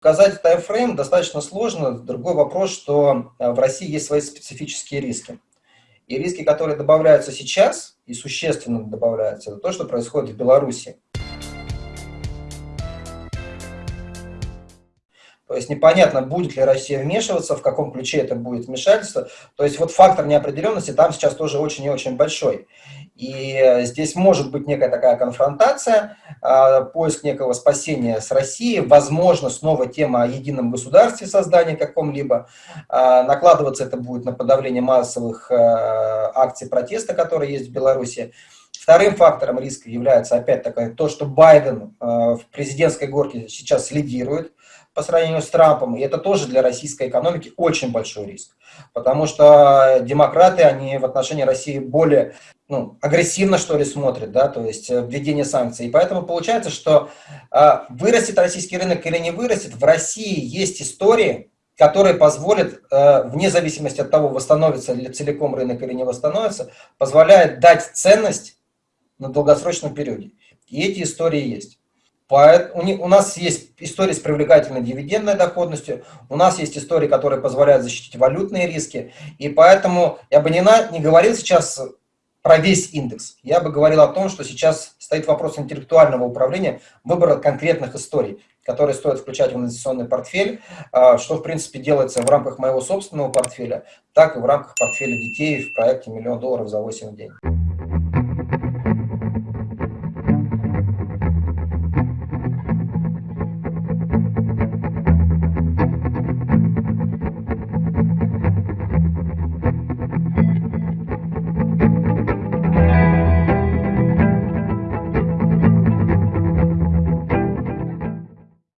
Показать таймфрейм достаточно сложно. Другой вопрос, что э, в России есть свои специфические риски. И риски, которые добавляются сейчас, и существенно добавляются, это то, что происходит в Беларуси. То есть непонятно, будет ли Россия вмешиваться, в каком ключе это будет вмешательство. То есть вот фактор неопределенности там сейчас тоже очень и очень большой. И э, здесь может быть некая такая конфронтация, а, поиск некого спасения с Россией, возможно, снова тема о едином государстве, создании каком-либо. А, накладываться это будет на подавление массовых э, акций протеста, которые есть в Беларуси. Вторым фактором риска является, опять-таки, то, что Байден э, в президентской горке сейчас лидирует по сравнению с Трампом, и это тоже для российской экономики очень большой риск, потому что демократы, они в отношении России более ну, агрессивно, что ли, смотрят, да, то есть э, введение санкций. И поэтому получается, что э, вырастет российский рынок или не вырастет, в России есть истории, которые позволят, э, вне зависимости от того, восстановится ли целиком рынок или не восстановится, позволяет дать ценность на долгосрочном периоде. И эти истории есть. У нас есть истории с привлекательной дивидендной доходностью, у нас есть истории, которые позволяют защитить валютные риски, и поэтому я бы не, на, не говорил сейчас про весь индекс. Я бы говорил о том, что сейчас стоит вопрос интеллектуального управления, выбора конкретных историй, которые стоит включать в инвестиционный портфель, а, что, в принципе, делается в рамках моего собственного портфеля, так и в рамках портфеля детей в проекте «Миллион долларов за 8 дней».